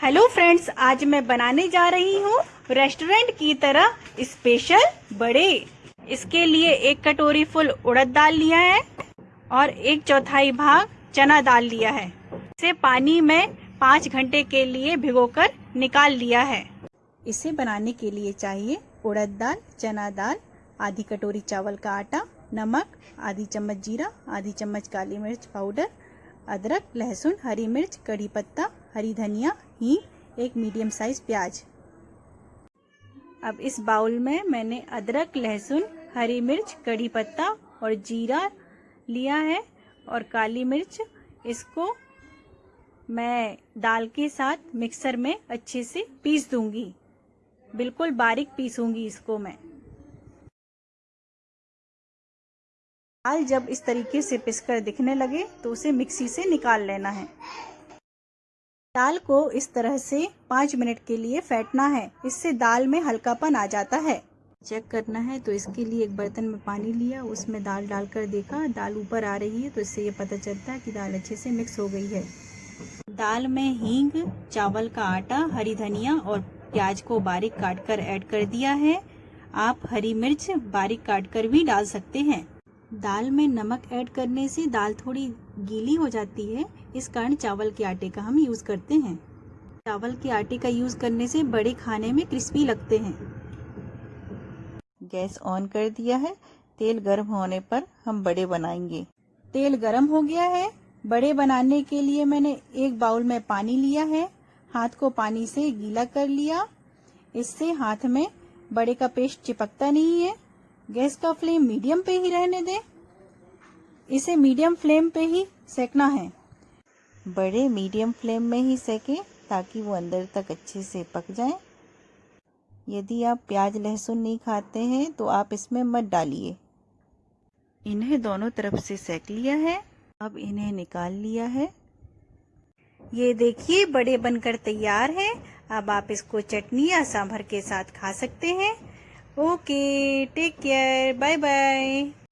Hello friends, आज मैं बनाने जा रही हूँ रेस्टोरेंट की तरह स्पेशल बड़े। इसके लिए एक कटोरी फुल उड़द दाल लिया है और एक चौथाई भाग चना दाल लिया है। इसे पानी में पाँच घंटे के लिए भिगोकर निकाल लिया है। इसे बनाने के लिए चाहिए उड़द दाल, चना दाल, आधी कटोरी चावल का आटा, नमक, आधी चम्मच जीरा, आधी चम्मच काली मिर्च पाउडर अदरक, लहसुन, हरी मिर्च कड़ी पत्ता, हरी धनिया, हींग, एक मीडियम साइज़ प्याज। अब इस बाउल में मैंने अदरक, लहसुन, हरी मिर्च कड़ी पत्ता और जीरा लिया है और काली मिर्च, इसको मैं दाल के साथ मिक्सर में अच्छे से पीस दूँगी। बिल्कुल बारीक पीसूँगी इसको मैं। दाल जब इस तरीके से पिसकर दिखने लगे तो उसे मिक्सी से निकाल लेना है। दाल को इस तरह से पाँच मिनट के लिए फेंटना है। इससे दाल में हल्कापन आ जाता है। चेक करना है तो इसके लिए एक बर्तन में पानी लिया। उसमें दाल डालकर देखा, दाल ऊपर आ रही है तो इससे ये पता चलता है कि दाल अच्छे से मिक्स हो गई है। दाल में हींग, चावल का आटा, हरी धनिया और प्याज को बारीक काट कर ऐड कर दिया है। आप हरी मिर्च बारीक काट कर भी डाल सकते हैं। दाल में नमक ऐड करने से दाल थोड़ी गीली हो जाती है। इस कारण चावल के आटे का हम यूज़ करते हैं। चावल के आटे का यूज़ करने से बड़े खाने में क्रिस्पी लगते हैं। गैस ऑन कर दिया है। तेल गर्म होने पर हम बड़े बनाएँगे। तेल गर्म हो गया है। बड़े बनाने के लिए मैंने एक बाउल में पानी लिया है। हाथ को पानी से गीला कर लिया। इससे हाथ में बड़े का पेस्ट चिपकता नहीं है। गैस का फ्लेम मीडियम पे ही रहने दें। इसे मीडियम फ्लेम पे ही सेकना है। बड़े मीडियम फ्लेम में ही सेके ताकि वो अंदर तक अच्छे से पक जाए। यदि आप प्याज लहसुन नहीं खाते हैं तो आप इसमें मत डालिए। इन्हें दोनों तरफ़ से सेक लिया है। अब इन्हें निकाल लिया है। ये देखिए, बड़े बनकर तैयार है। अब आप इसको चटनी या सांभर के साथ खा सकते हैं। Okay take care bye bye